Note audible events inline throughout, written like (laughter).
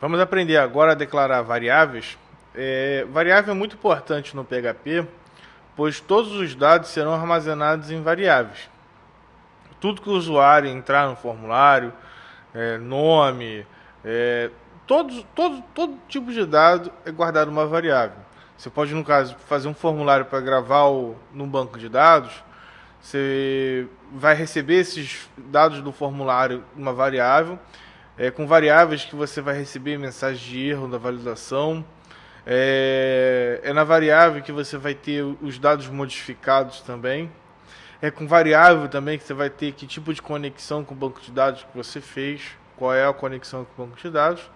Vamos aprender agora a declarar variáveis. É, variável é muito importante no PHP, pois todos os dados serão armazenados em variáveis. Tudo que o usuário entrar no formulário, é, nome, é, todos, todo, todo tipo de dado é guardado uma variável. Você pode, no caso, fazer um formulário para gravar no banco de dados, você vai receber esses dados do formulário uma variável, é, com variáveis que você vai receber mensagem de erro da validação. É, é na variável que você vai ter os dados modificados também. É com variável também que você vai ter que tipo de conexão com o banco de dados que você fez, qual é a conexão com o banco de dados.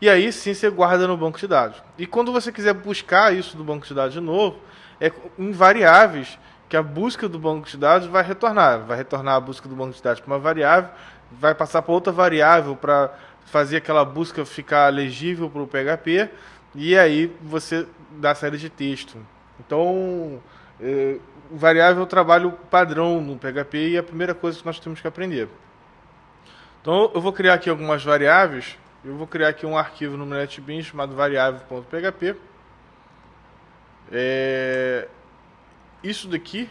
E aí sim você guarda no banco de dados. E quando você quiser buscar isso do banco de dados de novo, é em variáveis que a busca do banco de dados vai retornar. Vai retornar a busca do banco de dados para uma variável vai passar para outra variável para fazer aquela busca ficar legível para o PHP e aí você dá a série de texto. Então, é, variável é o trabalho padrão no PHP e é a primeira coisa que nós temos que aprender. Então, eu vou criar aqui algumas variáveis. Eu vou criar aqui um arquivo no NetBeans chamado variável.php. É, isso daqui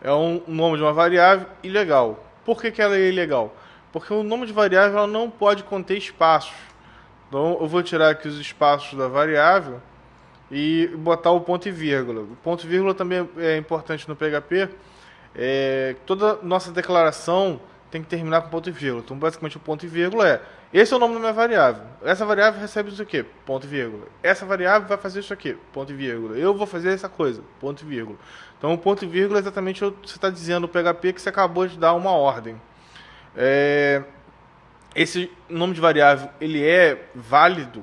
é um, nome de uma variável ilegal. Por que, que ela é ilegal? Porque o nome de variável não pode conter espaços. Então eu vou tirar aqui os espaços da variável e botar o ponto e vírgula. O ponto e vírgula também é importante no PHP. É, toda nossa declaração tem que terminar com ponto e vírgula. Então basicamente o ponto e vírgula é esse é o nome da minha variável. Essa variável recebe isso aqui, ponto e vírgula. Essa variável vai fazer isso aqui, ponto e vírgula. Eu vou fazer essa coisa, ponto e vírgula. Então, o ponto e vírgula é exatamente o que você está dizendo no PHP que você acabou de dar uma ordem. É, esse nome de variável ele é válido,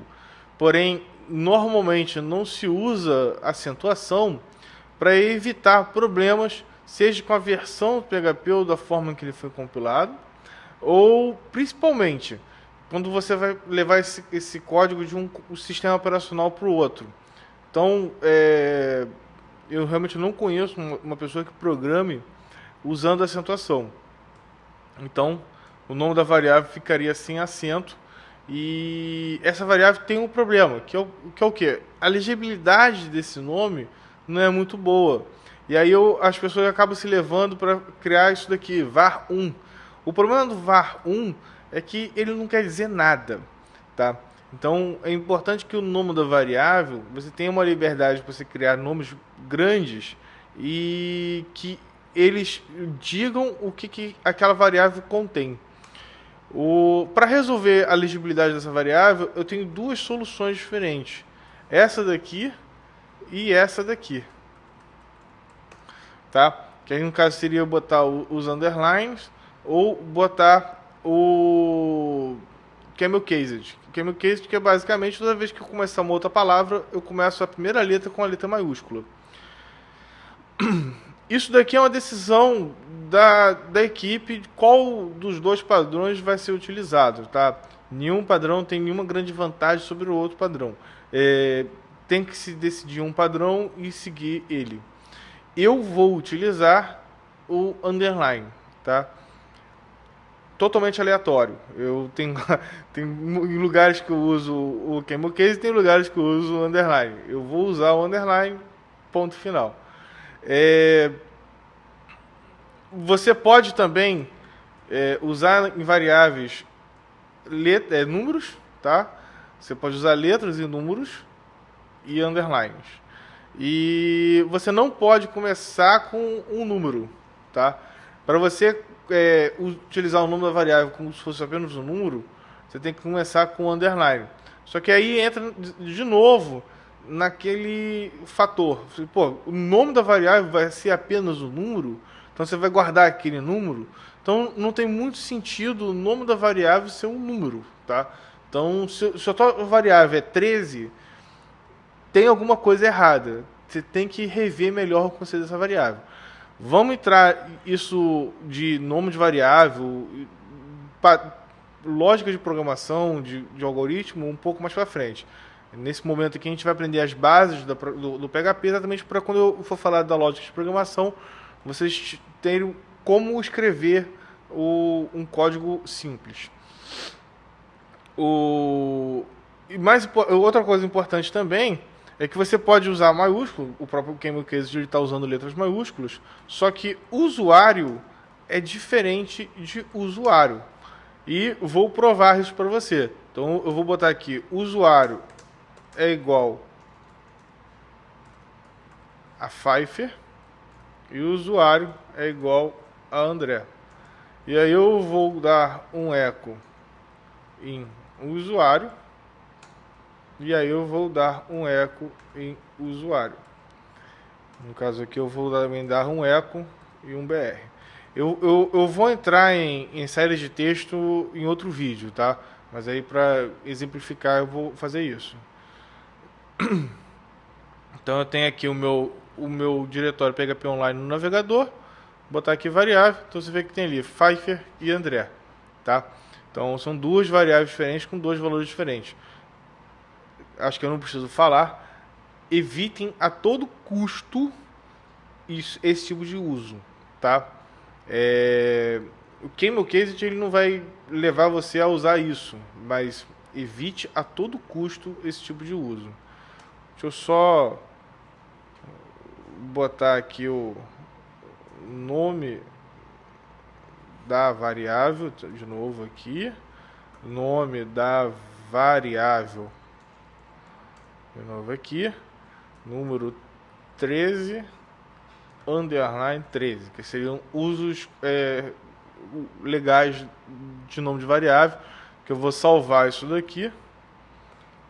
porém, normalmente não se usa acentuação para evitar problemas, seja com a versão do PHP ou da forma que ele foi compilado, ou principalmente quando você vai levar esse, esse código de um, um sistema operacional para o outro. Então, é, eu realmente não conheço uma, pessoa que programe usando acentuação. Então, o nome da variável ficaria sem acento. E essa variável tem um problema, que é o que? É o quê? A legibilidade desse nome não é muito boa. E aí eu, as pessoas acabam se levando para criar isso daqui, var1. O problema do var1 é que ele não quer dizer nada, tá? Então é importante que o nome da variável você tenha uma liberdade para você criar nomes grandes e que eles digam o que, que aquela variável contém. Para resolver a legibilidade dessa variável, eu tenho duas soluções diferentes. Essa daqui e essa daqui. Tá? Que aí no caso seria botar os underlines ou botar o camel cased. Camel cased que é basicamente toda vez que eu começar uma outra palavra, eu começo a primeira letra com a letra maiúscula. (clears throat) Isso daqui é uma decisão da, da equipe de qual dos dois padrões vai ser utilizado, tá? Nenhum padrão tem nenhuma grande vantagem sobre o outro padrão. É, tem que se decidir um padrão e seguir ele. Eu vou utilizar o underline, tá? Totalmente aleatório. Eu tenho, (laughs) tem lugares que eu uso o camel case e tem lugares que eu uso o underline. Eu vou usar o underline, ponto final. É, você pode também é, usar em variáveis let, é, números, tá? Você pode usar letras e números e underlines. E você não pode começar com um número, tá? Para você é, utilizar o nome da variável como se fosse apenas um número, você tem que começar com underline. Só que aí entra de novo naquele fator. Pô, o nome da variável vai ser apenas um número, então você vai guardar aquele número. Então não tem muito sentido o nome da variável ser um número, tá? Então se, se a tua variável é 13, tem alguma coisa errada. Você tem que rever melhor o conceito dessa variável. Vamos entrar isso de nome de variável, lógica de programação, de, de algoritmo, um pouco mais para frente. Nesse momento aqui a gente vai aprender as bases do, do, do PHP exatamente para quando eu for falar da lógica de programação, vocês terem como escrever o, um código simples. O, e mais, outra coisa importante também é que você pode usar maiúsculo, o próprio Camel está usando letras maiúsculas, só que usuário é diferente de usuário. E vou provar isso para você. Então eu vou botar aqui, usuário é igual a Pfeiffer e usuário é igual a André. E aí eu vou dar um eco em usuário e aí eu vou dar um eco em usuário. No caso aqui eu vou também dar um eco e um BR. Eu, eu, eu vou entrar em, em séries de texto em outro vídeo, tá? Mas aí para exemplificar eu vou fazer isso. (clears throat) Então eu tenho aqui o meu, o meu diretório PHP Online no navegador, botar aqui variável, então você vê que tem ali Pfeiffer e André, tá? Então são duas variáveis diferentes com dois valores diferentes. Acho que eu não preciso falar. Evitem a todo custo isso, esse tipo de uso, tá? É, o Camel Case ele não vai levar você a usar isso, mas evite a todo custo esse tipo de uso. Deixa eu só botar aqui o nome da variável, de novo aqui, nome da variável, de novo aqui, número 13, underline 13, que seriam usos é, legais de nome de variável, que eu vou salvar isso daqui,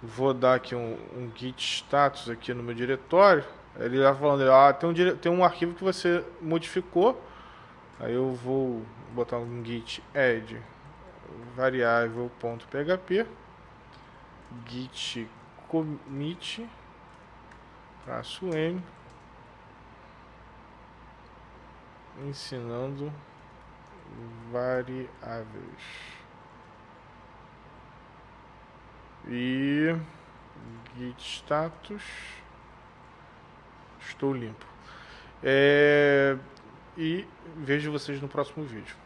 vou dar aqui um, um git status aqui no meu diretório, ele está falando, ah, tem um, tem um arquivo que você modificou, aí eu vou botar um git add variável.php git commit traço m ensinando variáveis. E git status estou limpo. É, e vejo vocês no próximo vídeo